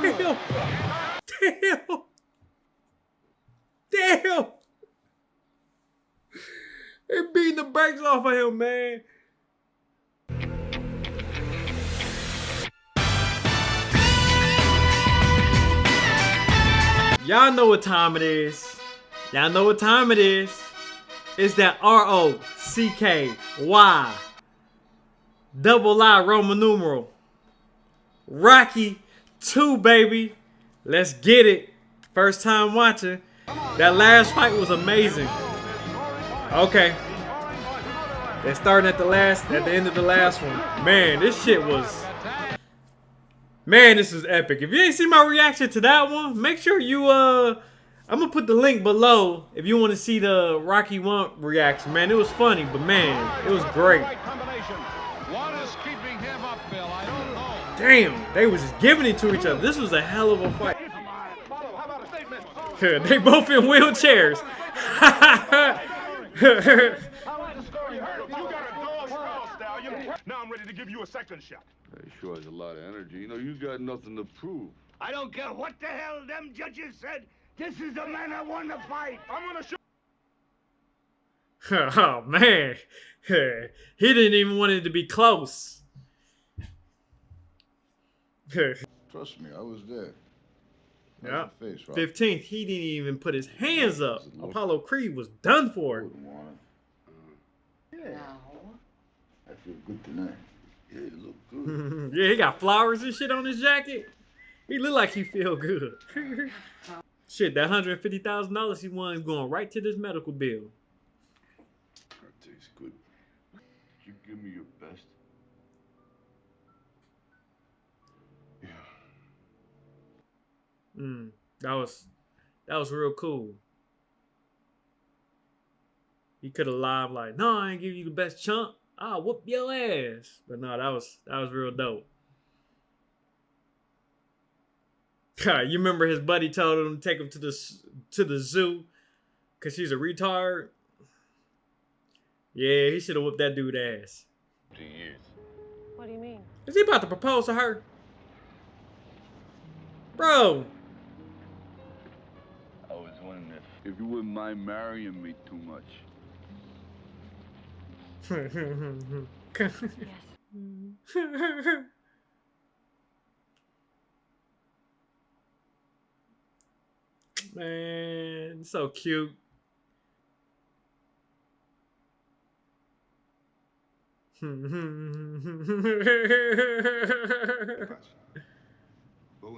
Damn! Damn! Damn! They beating the brakes off of him, man. Y'all know what time it is. Y'all know what time it is. It's that R O C K Y double I Roman numeral. Rocky 2, baby. Let's get it. First time watching. That last fight was amazing. Okay. They're starting at the last, at the end of the last one. Man, this shit was Man, this is epic. If you ain't seen my reaction to that one, make sure you, uh, I'm gonna put the link below if you want to see the Rocky 1 reaction. Man, it was funny, but man, it was great. Damn, they was just giving it to each other. This was a hell of a fight. they both in wheelchairs. Now I'm ready to give you a second shot. He sure has a lot of energy. You know, you got nothing to prove. I don't care what the hell them judges said. This is the man I want to fight. I'm gonna show. oh man, he didn't even want it to be close. Trust me, I was there. Yeah. Face, right? 15th, he didn't even put his hands up. Apollo Creed was done for. Yeah. I feel good tonight. Yeah, you look good. yeah, he got flowers and shit on his jacket. He look like he feel good. Shit, that hundred fifty thousand dollars he won is going right to this medical bill. That tastes good. You give me your best. Yeah. Mm, that was that was real cool. He could have lied like, "No, I ain't give you the best chunk. I'll whoop your ass." But no, that was that was real dope. you remember his buddy told him to take him to the to the zoo because she's a retard. Yeah, he should have whipped that dude ass. Two years. What do you mean? Is he about to propose to her? Bro. I was wondering if, if you wouldn't mind marrying me too much. Yes. Man, so cute. Go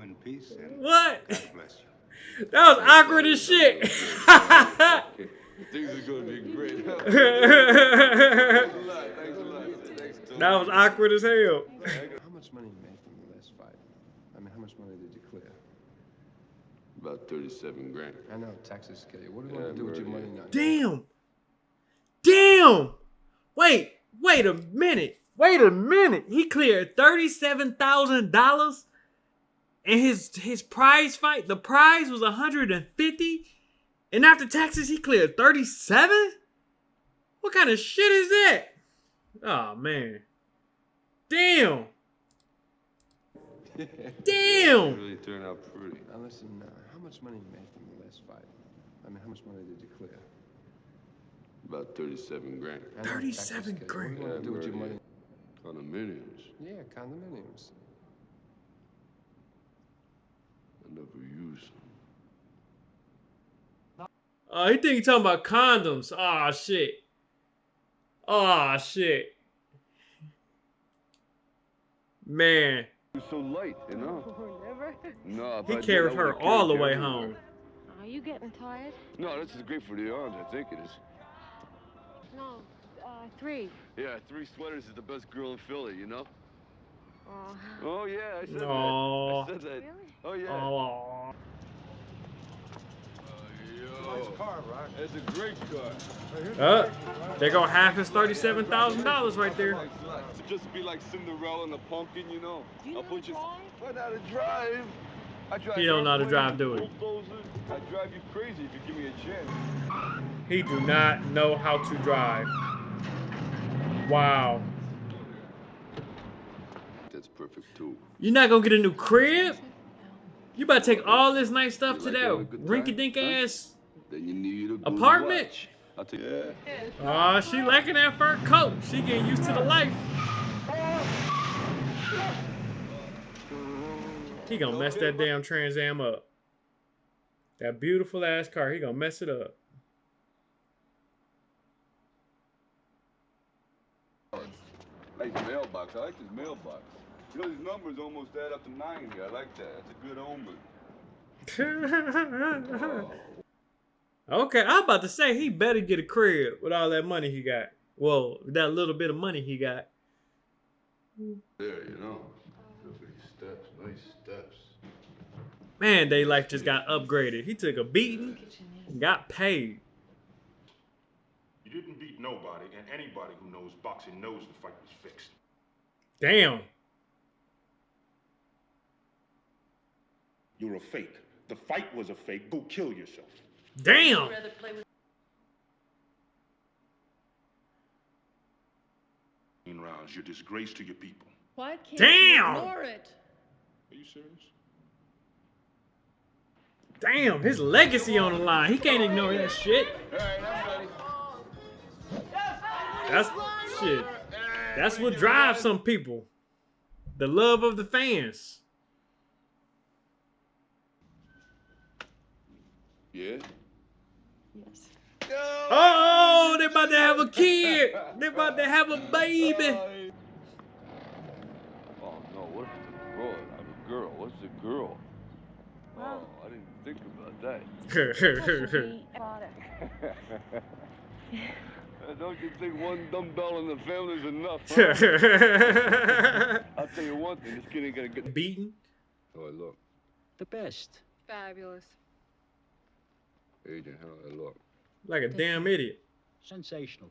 in peace and what? That was awkward as shit. Things are gonna be great. Thanks a lot. Thanks a lot. Thanks a lot. that was awkward as hell. How much money you made from the last fight? I mean, how much money did you clear? About 37 grand. I know taxes kill you. What do you Yeah, want to do with your money now? Damn. Damn. Wait, wait a minute. Wait a minute. He cleared $37,000 and his his prize fight, the prize was 150 and after taxes he cleared 37? What kind of shit is that? Oh man. Damn. Damn. really turned out pretty. Now listen, how much money you made from the last fight? I mean, how much money did you clear? About 37 grand. I know taxes 37 kill you. grand. What do you want to do with your Yeah, money? Condominiums. Yeah, condominiums. I never use them. Oh, he think he talking about condoms. Oh shit. Oh shit. Man, You're so light, you know? Never. No, if he carried her all the way home. Are you getting tired? No, this is great for the arms. I think it is. No. Uh, three. Yeah, three sweaters is the best girl in Philly, you know? Oh. Oh, yeah, I said Aw. that. I said that. Really? Oh, yeah. Oh. Nice car, right? It's a great car. Uh, they go half his thirty-seven thousand dollars right there. Thanks a. Just be like Cinderella and the pumpkin, you know? Do you I'll know put you. drive? Learn how to drive. I drive He don't know how to drive, do airplanes, he? I drive you crazy if you give me a chance. He do not know how to drive. Wow. That's perfect too. You're not gonna get a new crib? You about to take all this nice stuff You to like that rinky dink huh? ass? Then you need a Apartment? watch. I'll take yeah. Aw, she liking that fur coat. She getting used to the life. He gonna mess that damn Trans Am up. That beautiful ass car, he gonna mess it up. Nice mailbox. I like this mailbox. You know, these numbers almost add up to 90. I like that. That's a good omen. Oh. Okay, I'm about to say he better get a crib with all that money he got. Well, that little bit of money he got. There, you know. Look at these steps. Nice steps. Man, they life just got upgraded. He took a beating, and got paid. You didn't beat nobody, and anybody who knows boxing knows the fight was fixed. Damn. You're a fake. The fight was a fake. Go kill yourself. Damn. In rounds, you're disgrace to your people. Why can't Damn! you ignore it? Are you serious? Damn, his legacy on the line. He can't ignore that shit. All right, I'm ready. That's shit. That's what drives some people. The love of the fans. Yeah. Yes. Oh, they're about to have a kid. They're about to have a baby. Oh no, what if it's a boy? I'm a girl. What's a girl? Oh, I didn't think about that. Father. Don't you think one dumbbell in the family is enough? Huh? I'll tell you one thing, this kid ain't gonna get Beaten. Oh, I look. The best. Fabulous. Agent, how I look. Like a damn idiot. Sensational.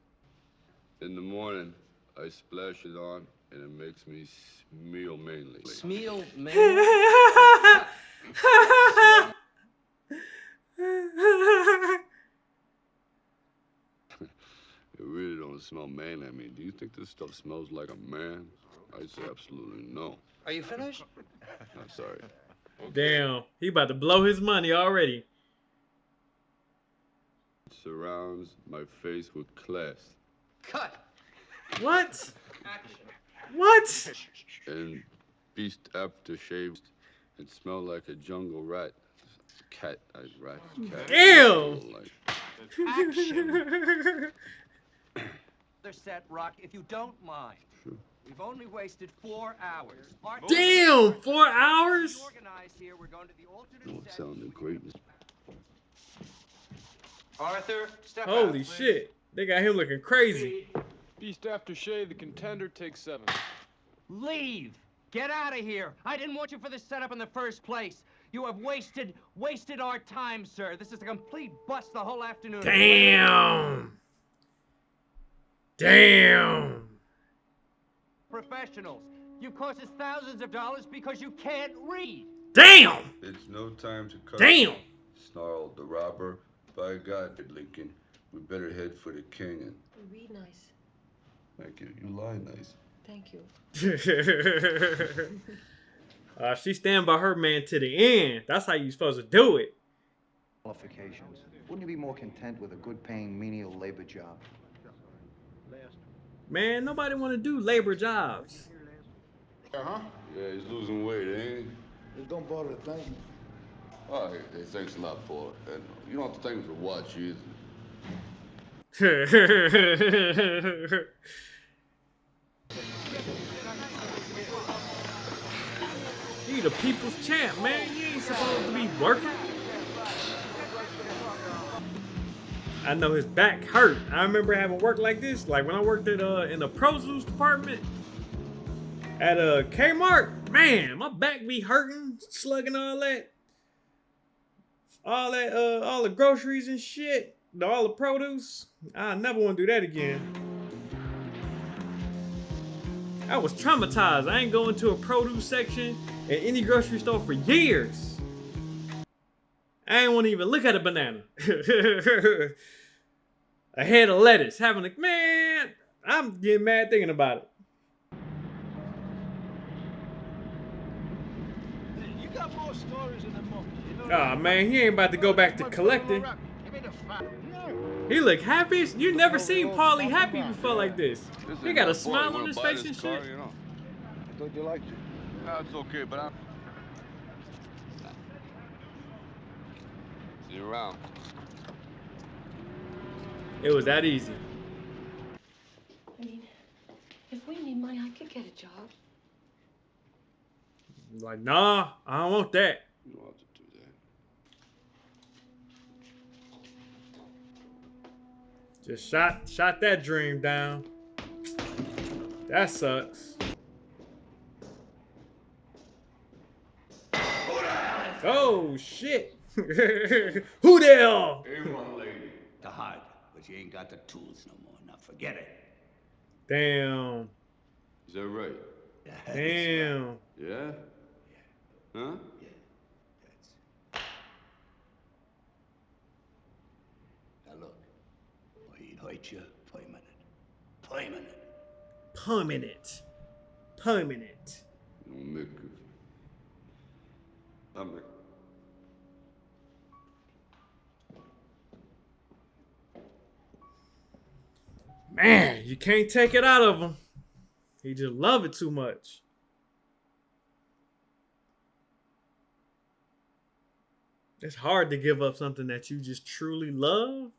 In the morning, I splash it on, and it makes me smell mainly. Smeal, man. It really don't smell manly. I mean, do you think this stuff smells like a man? I say absolutely no. Are you finished? I'm sorry. Damn. He about to blow his money already. It surrounds my face with class Cut. What? What? and beast aftershaves and smell like a jungle rat. Cat, I rat, cat. Ew. Like, Another set, Rock, if you don't mind. Sure. We've only wasted four hours. Our Damn, four hours? Organized here. We're going to the alternate no, it set. sounded great. Arthur, step Holy please. shit. They got him looking crazy. Beast after shave, the contender takes seven. Leave. Get out of here. I didn't want you for this setup in the first place. You have wasted, wasted our time, sir. This is a complete bust the whole afternoon. Damn. Damn. Professionals. You've cost us thousands of dollars because you can't read. Damn. It's no time to cut. Damn. Snarled the robber. By God, Lincoln, we better head for the canyon. You read nice. thank you. You lie nice. Thank you. uh, she stand by her man to the end. That's how you supposed to do it. qualifications. Wouldn't you be more content with a good-paying menial labor job? Man, nobody want to do labor jobs. Uh-huh. Yeah, he's losing weight, ain't he? Just don't bother to thank me. Oh, hey, thanks a lot for it. And you don't have to thank me for what, either. he the people's champ, man. You ain't supposed to be working. I know his back hurt. I remember having work like this, like when I worked at uh in the produce department at uh Kmart. Man, my back be hurting, slugging all that, all that uh all the groceries and shit, all the produce. I never want to do that again. I was traumatized. I ain't going to a produce section at any grocery store for years. I ain't want to even look at a banana. a head of lettuce. Having a man, I'm getting mad thinking about it. You got more stories in the book. You know Oh man, he ain't about to go back to collecting. Give me the fact. He look happy. You never seen Paulie happy before like this. This He got a smile on his face and shit. I thought you liked it. No, it's okay, but I'm. See you around. It was that easy. I mean, if we need money, I could get a job. Like, nah, I don't want that. You don't have to do that. Just shot shot that dream down. That sucks. Oh shit. Who there? A1 lady. The hard, but you ain't got the tools no more. Now forget it. Damn. Is that right? Damn. Yeah? Huh? Now look, I you permanent. Permanent. Permanent. Permanent. Don't make it. I'm like. Man, you can't take it out of him. He just love it too much. It's hard to give up something that you just truly love,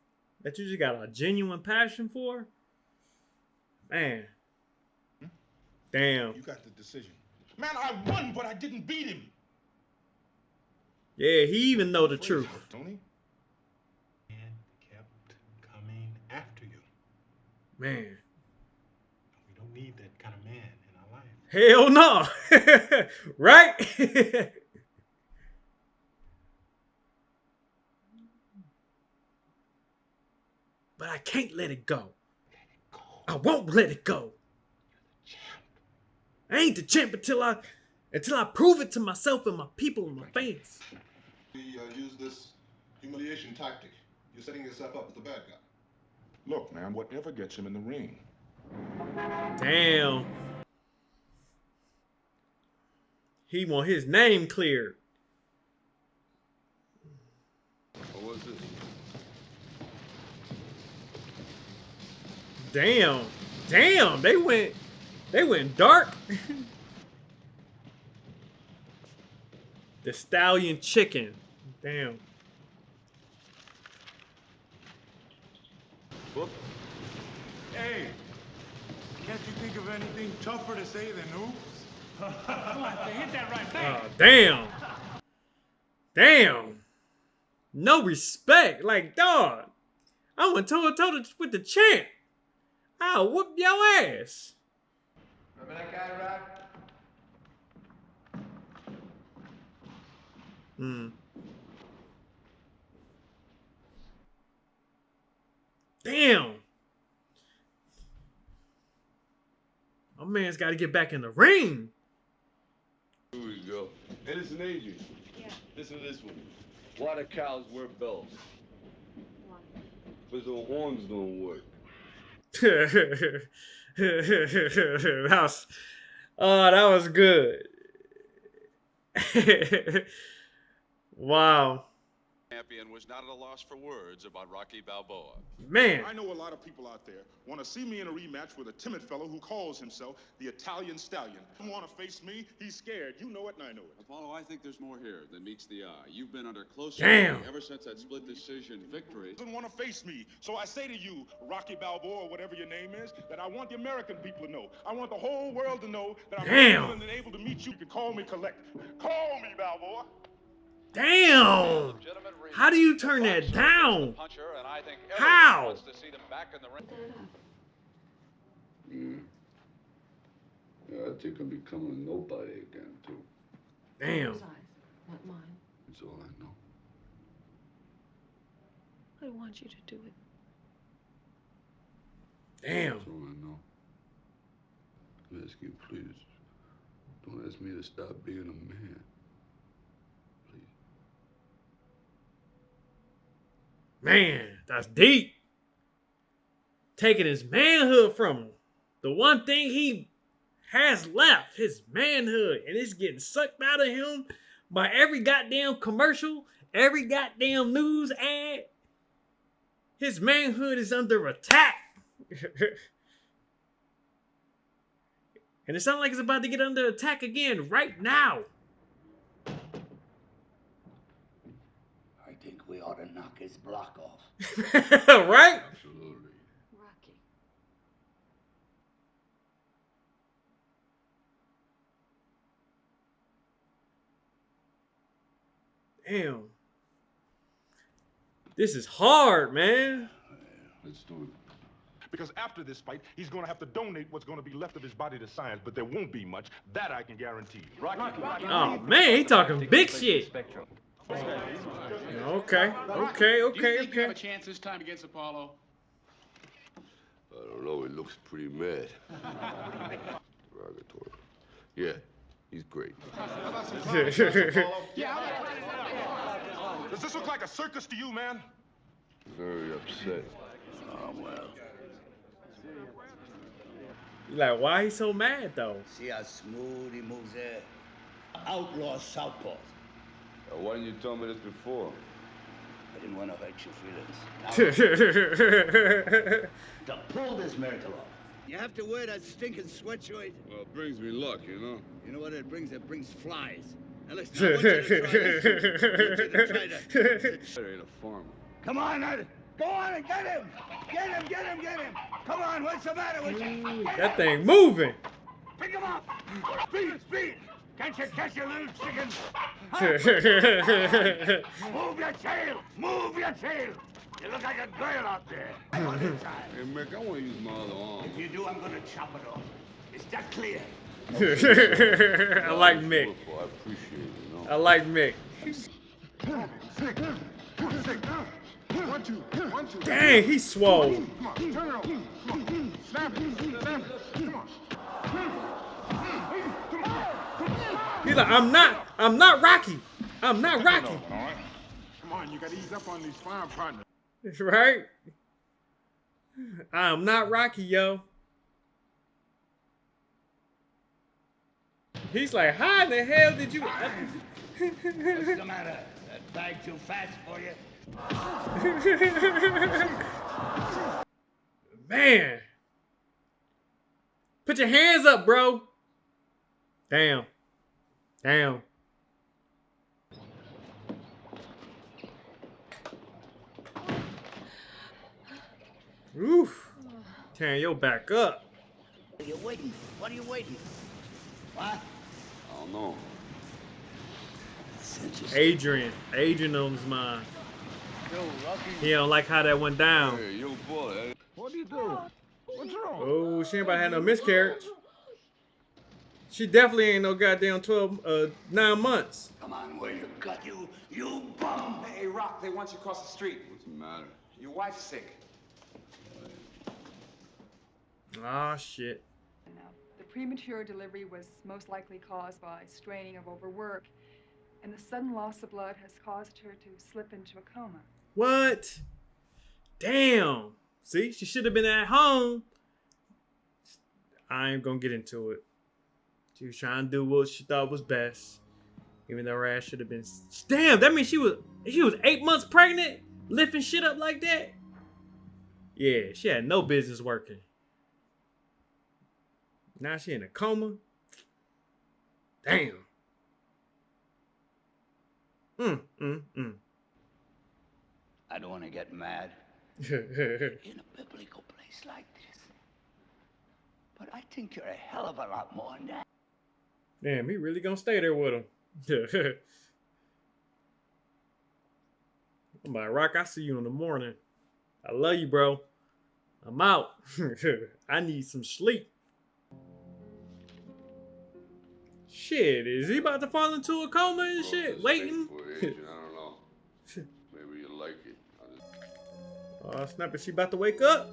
that you just got a genuine passion for. Man. Damn. You got the decision. Man, I won, but I didn't beat him. Yeah, he even know the truth. Tony? And kept coming after you. Man. We don't need that kind of man in our life. Hell no. right? but I can't let it go. I won't let it go. I ain't the champ until I until I prove it to myself and my people and my fans. We uh, use this humiliation tactic. You're setting yourself up as the bad guy. Look, man, whatever gets him in the ring. Damn. He want his name cleared. What was this? Damn. Damn, they went they went dark. the stallion chicken. Damn. Book? Hey, can't you think of anything tougher to say than oops? Hit that right back. Oh, damn. Damn. No respect. Like, dog. I went toe to toe with the champ. I'll whoop your ass. Remember that guy, Rock? Hmm. Damn. My man's got to get back in the ring. Here we go. Hey, listen, Adrian. Yeah. Listen to this one. Why do cows wear bells? Why? Because the horns don't work. that was, oh, that was good. wow. Champion was not at a loss for words about Rocky Balboa. Man. I know a lot of people out there want to see me in a rematch with a timid fellow who calls himself the Italian Stallion. Don't want to face me. He's scared. You know it, and I know it. Apollo, I think there's more here than meets the eye. You've been under close Damn. scrutiny ever since that split decision victory. Doesn't want to face me. So I say to you, Rocky Balboa, or whatever your name is, that I want the American people to know. I want the whole world to know that I'm Damn. willing and able to meet you. You can call me collect. Call me Balboa. Damn. How do you turn that down? Puncher, and I think How? wants to see them back in the ring. Yeah, I think I'm becoming a nobody again, too. Damn. His eyes, not mine. That's all I know. I want you to do it. Damn. That's all I know. I ask you, please, don't ask me to stop being a man. Please. Man, that's deep. Taking his manhood from him. The one thing he has left, his manhood, and it's getting sucked out of him by every goddamn commercial, every goddamn news ad. His manhood is under attack. and it sounds like it's about to get under attack again right now. I think we ought to knock his block off. right? Absolutely. Rocky. Damn. This is hard, man. Let's do it. Because after this fight, he's going to have to donate what's going to be left of his body to science, but there won't be much. That I can guarantee you. Rocky, Rocky. Oh man, he talking big shit. Spectrum. Okay, okay, okay, Do you think you have a chance this time against Apollo? I don't know. He looks pretty mad. Derogatory. Yeah, he's great. Does this look like a circus to you, man? Very upset. Oh, well. Like, why he so mad though? See how smooth he moves there? Outlaw southpaw. Uh, why didn't you tell me this before? I didn't want to hurt your feelings. Now, to pull this miracle off, you have to wear that stinking sweatshirt. Well, it brings me luck, you know? You know what it brings? It brings flies. Now listen, I want you to try this. I want you to try to... Ain't a farmer. Come on, Ed. Go on and get him. Get him, get him, get him. Come on, what's the matter with you? Get That him. thing moving. Pick him up. Speed, speed. Can't you catch your little chicken? Move your tail. Move your tail. You look like a girl out there. I want this time. Hey, Mick, I want to use my other arm. If you do, I'm gonna chop it off. Is that clear? I like Mick. I appreciate it. I like Mick. One, two, one, two. Dang, he swole. Come on, turn it over. Come on. Snap it. Snap it. Come on. Come on. He's like, I'm not, I'm not Rocky. I'm not Rocky. All right. Come on, you got to ease up on these farm partners. Right? I'm not Rocky, yo. He's like, how in the hell did you? What's the matter? That bag too fast for you? Man. Put your hands up, bro. Damn. Damn. Oof. Tearing your back up. What are you waiting? What are you waiting? What? I don't know. Adrian. Adrian on his mind. He don't like how that went down. Hey, yo, boy. What do you do? What's wrong? Oh, she ain't about to have no miscarriage. She definitely ain't no goddamn 12, uh, nine months. Come on, where you got you, you bum? Hey, Rock, they want you across the street. What's the matter? Your wife's sick. Ah, shit. The premature delivery was most likely caused by straining of overwork, and the sudden loss of blood has caused her to slip into a coma. What? Damn. See, she should have been at home. I ain't gonna get into it. She was trying to do what she thought was best. Even though her ass should have been. Damn, that means she was she was eight months pregnant, lifting shit up like that. Yeah, she had no business working. Now she in a coma. Damn. Mm, mm, mm. I don't want to get mad in a biblical place like this. But I think you're a hell of a lot more than that. Damn, he really gonna stay there with him. I'm like, Rock, I see you in the morning. I love you, bro. I'm out. I need some sleep. Shit, is he about to fall into a coma and shit? Waiting? I don't know. Maybe you like it. I'll just... Oh, snap. Is she about to wake up?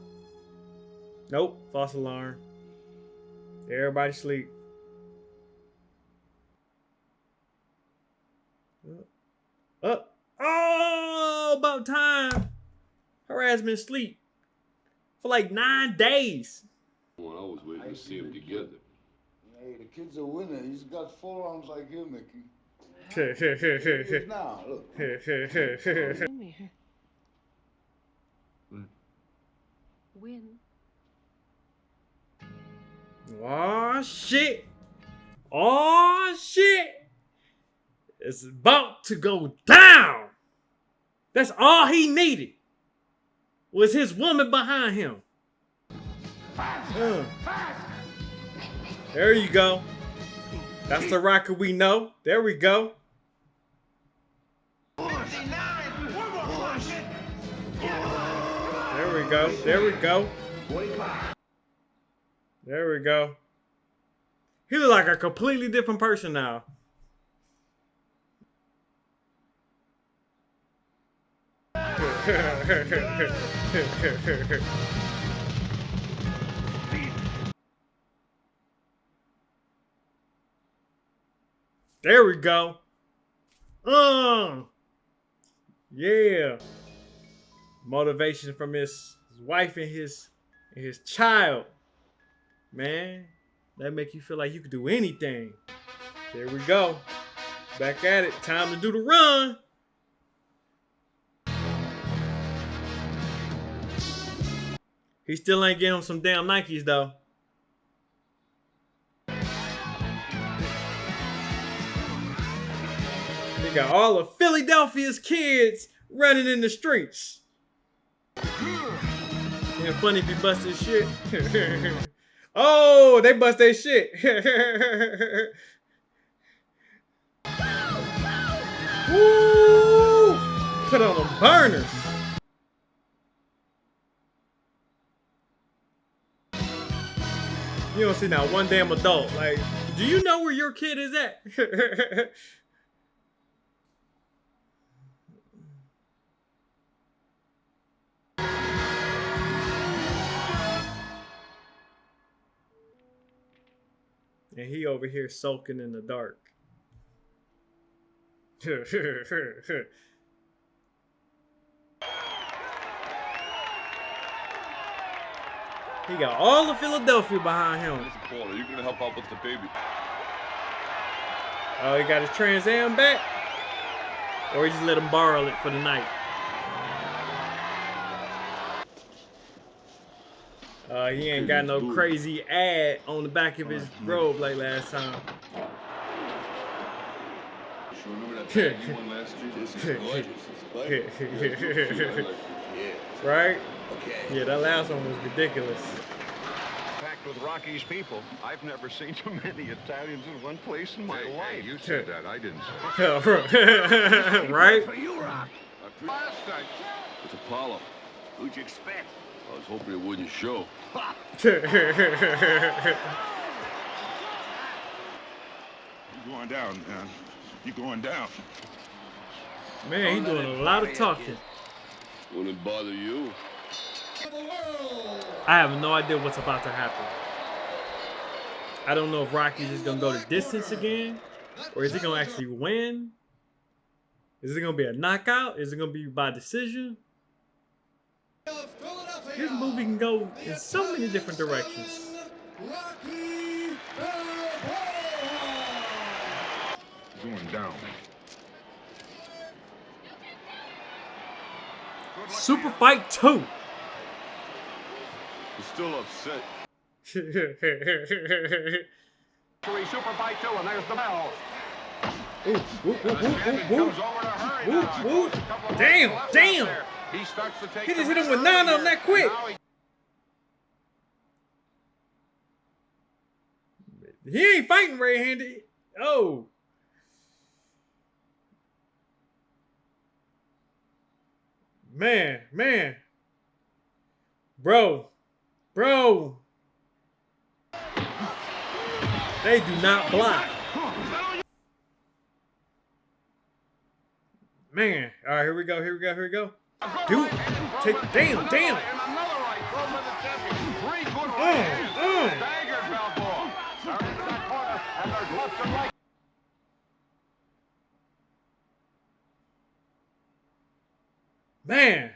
Nope. False alarm. Everybody sleep. Up. Oh, about time. harassment sleep for like nine days. Well, I was waiting to see them together. Hey, the kid's a winner. He's got forearms like you, Mickey. now, look. Win. Oh shit. Oh shit. It's about to go down. That's all he needed. Was his woman behind him. There you go. That's the rocker we know. There we go. There we go. There we go. There we go. He look like a completely different person now. there we go. Um. Yeah. Motivation from his, his wife and his and his child. Man, that make you feel like you could do anything. There we go. Back at it. Time to do the run. He still ain't getting him some damn Nikes though. They got all of Philadelphia's kids running in the streets. Yeah, funny if you bust his shit. oh, they bust their shit. Woo! Put on the burners. You don't see now one damn adult. Like, do you know where your kid is at? and he over here sulking in the dark. He got all of Philadelphia behind him. Listen, Paul, are you gonna help out with the baby? Oh, he got his Trans Am back? Or he just let him borrow it for the night? Uh, he ain't got no crazy ad on the back of his robe like last time. Right? Okay. Yeah, that last one was ridiculous. Packed with Rocky's people. I've never seen so many Italians in one place in my hey, life. Hey, you said that. I didn't say it. right? For you, Rock. It's Apollo. Who'd you expect? I was hoping it wouldn't show. you going down, man. You going down. Man, he doing a lot of talking. Wouldn't bother you. I have no idea what's about to happen. I don't know if Rocky's just gonna go the distance again, or is he gonna actually win? Is it gonna be a knockout? Is it gonna be by decision? This movie can go in so many different directions. Going down. Super Fight 2. You're still upset. Super Fight 2, and there's the bell. Ooh, ooh, ooh, ooh, ooh, ooh, ooh. Damn, damn. He starts to take He just hit him with nine on that quick. He ain't fighting right-handed. Oh. Man, man. Bro. Bro. They do not block. Man. All right, here we go. Here we go. Here we go. Dude, take damn, damn. Oh, Man.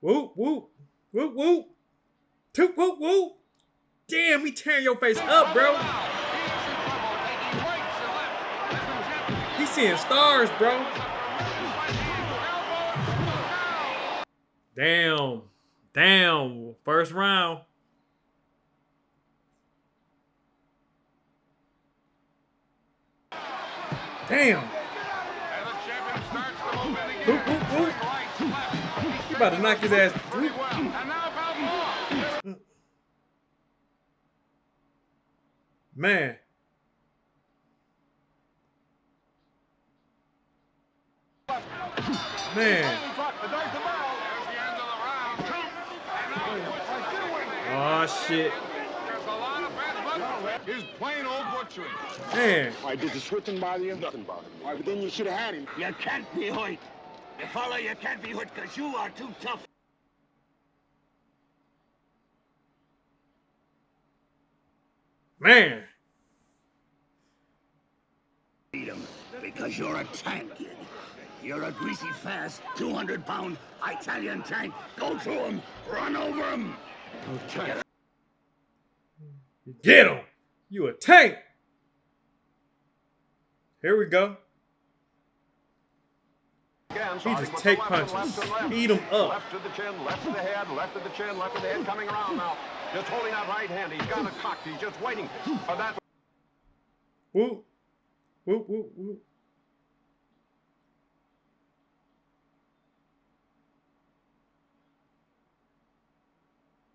Whoop, whoop, whoop, whoop. Toot, whoop, whoop. Damn, he tearing your face up, bro. He's seeing stars, bro. Damn. Damn. First round. Damn. Oop, oop, oop. You about to knock his ass. Man. Man. Oh shit. He's plain old butchering. Man. Why, did the switching bother you? Nothing bothered me. Why, but then you should have had him. You can't be hurt. You follow, you can't be hurt because you are too tough. Man. Freedom, because you're a tank, kid. You're a greasy, fast, 200-pound Italian tank. Go to him. Run over him. Okay. Get him. You a tank. Here we go. He just take punches. Eat him up. Left to the chin, left to the head, left to the chin, left to the head, coming around now. Just holding that right hand. He's got it cocked. He's just waiting for that. Whoop. Whoop, whoop, whoop.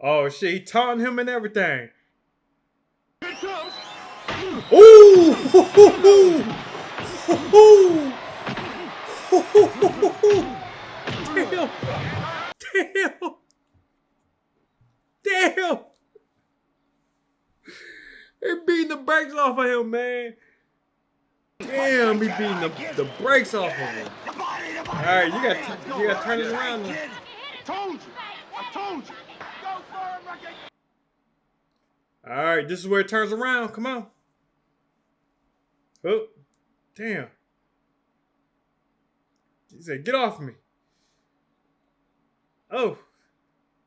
Oh shit, he taunting him and everything. Ooh! Damn! Damn! Damn! They beating the brakes off of him, man. Damn, he beating the, the brakes off of him. All right, you got you got to turn it around. Now. All right, this is where it turns around. Come on. Oh, damn. He said, get off me. Oh.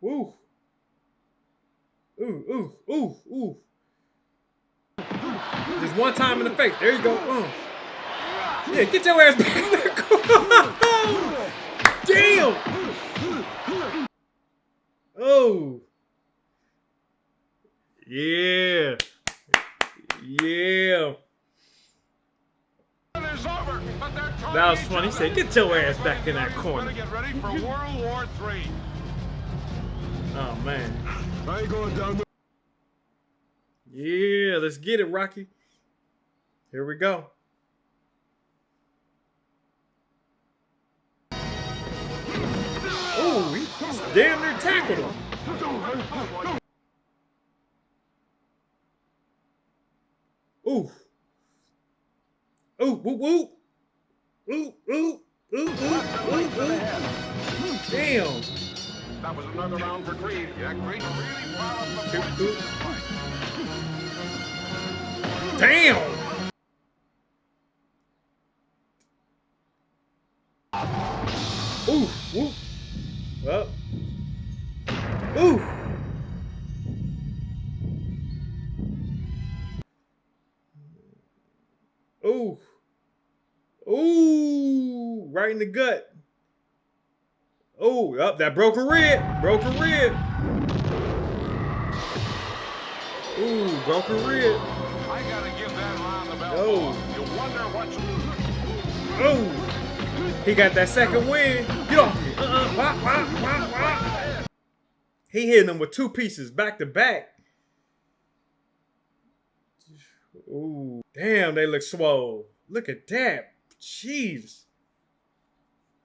Ooh. Ooh, ooh, ooh, ooh. Just one time in the face. There you go. Uh. Yeah, get your ass back Damn. Oh. Yeah. Yeah. That was funny. He said, get your ass back in that corner. Get ready for World War III. Oh, man. I ain't going down Yeah, let's get it, Rocky. Here we go. Oh, he damn near tackled him. Ooh. Ooh, whoop, whoop. Ooh, ooh, ooh, ooh, ooh, ooh. Damn. That was another round for Creed. Yeah, Creed really proud of the. Damn. Right in the gut. Oh, up that broken rib. Broken rib. Ooh, broken rib. I gotta give that round the bell. Oh. You wonder Oh. He got that second win. Get off me. Uh-uh. He hitting him with two pieces back to back. Ooh, damn, they look swole. Look at that. Jeez.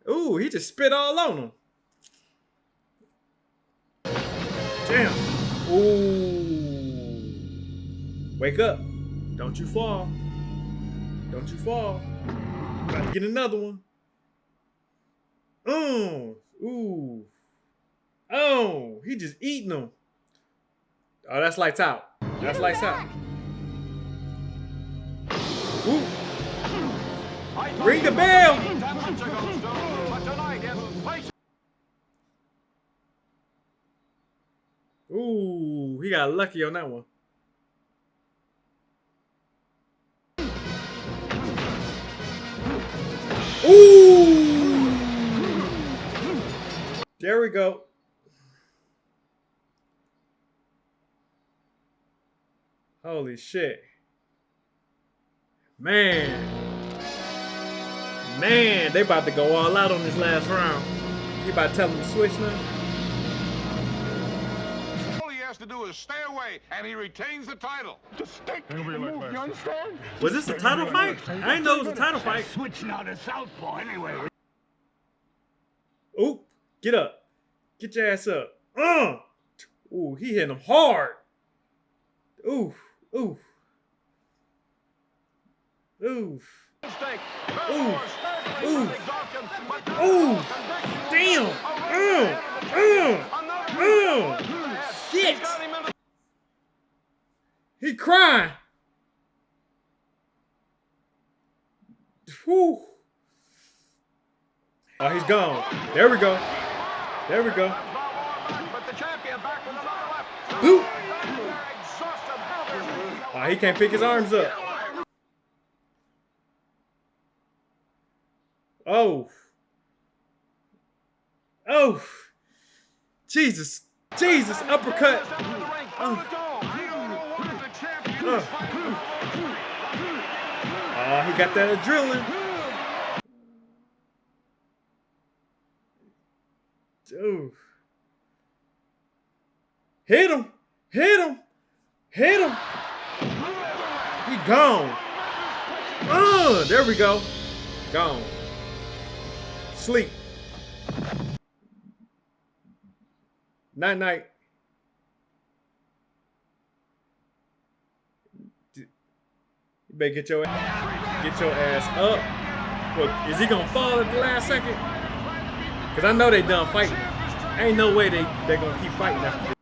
Ooh, he just spit all on him. Damn. Ooh. Wake up. Don't you fall. Don't you fall. About to get another one. Oh. Ooh. Oh, he just eating them. Oh, that's lights out. That's lights out. Ooh. Ring the bell. Ooh, he got lucky on that one. Ooh! There we go. Holy shit. Man. Man, they about to go all out on this last round. You about to tell them to switch now? All he has to do is stay away, and he retains the title. Just stick and move, you understand? Was this a title fight? I didn't know it was a title fight. Switch now to southpaw anyway. Oop, get up. Get your ass up. Uh! Ooh, he hitting him hard. Ooh, ooh. Ooh. Ooh. Ooh. Ooh. Damn. Uh. Uh. Uh. Shit. He crying. Whew. Oh, he's gone. There we go. There we go. Boop. Oh, he can't pick his arms up. Oh. Oh. Jesus. Jesus. Uppercut. Oh. Oh. oh, he got that adrenaline. Dude. Hit him. Hit him. Hit him. He gone. Oh, there we go. Gone. Sleep. Night night. You better get your get your ass up. Look, is he gonna fall at the last second? Cause I know they done fighting. Ain't no way they they gonna keep fighting after this.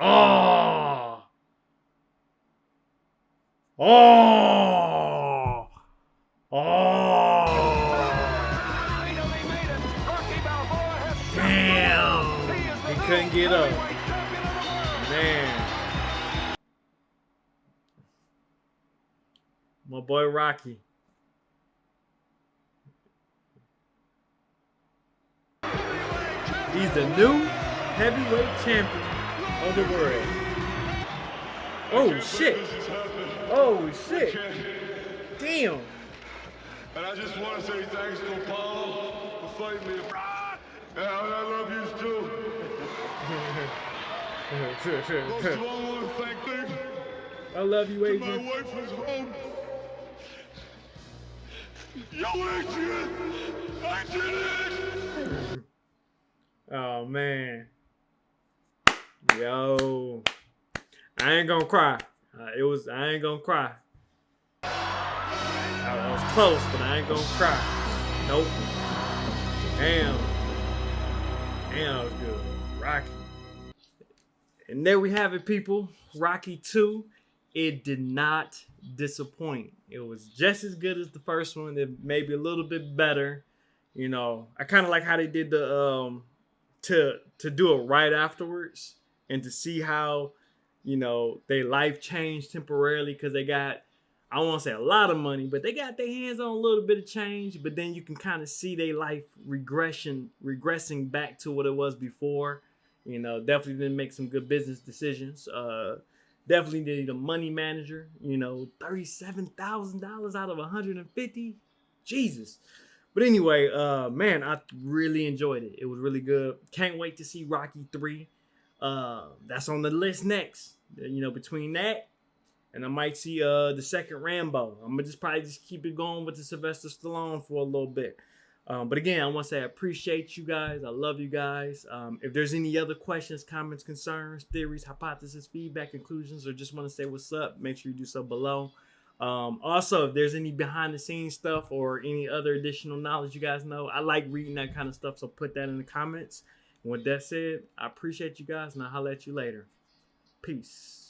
Oh. Oh. Get up. Man. My boy Rocky. He's the new heavyweight champion of the world. Oh shit. Oh shit. Damn. And I just want to say thanks to Apollo for fighting me. And I love you too. Most of all, I want to thank you. I love you, Adrian. My wife was home. Yo, Adrian! I did it! Oh man. Yo. I ain't gonna cry. Uh, it was I ain't gonna cry. I, I was close, but I ain't gonna cry. Nope. Damn. Damn, that was good. Rocky. And there we have it, people. Rocky 2. It did not disappoint. It was just as good as the first one. It maybe a little bit better. You know, I kind of like how they did the um to to do it right afterwards and to see how you know their life changed temporarily because they got I won't say a lot of money, but they got their hands on a little bit of change. But then you can kind of see their life regression, regressing back to what it was before. You know, definitely didn't make some good business decisions. Uh, definitely need a money manager. You know, thirty-seven thousand dollars out of one hundred and fifty. Jesus. But anyway, uh, man, I really enjoyed it. It was really good. Can't wait to see Rocky three. Uh, that's on the list next. You know, between that and I might see uh the second Rambo. I'm gonna just probably just keep it going with the Sylvester Stallone for a little bit. Um, but again, I want to say I appreciate you guys. I love you guys. Um, if there's any other questions, comments, concerns, theories, hypotheses, feedback, conclusions, or just want to say what's up, make sure you do so below. Um, also, if there's any behind the scenes stuff or any other additional knowledge you guys know, I like reading that kind of stuff. So put that in the comments. And with that said, I appreciate you guys and I'll holler at you later. Peace.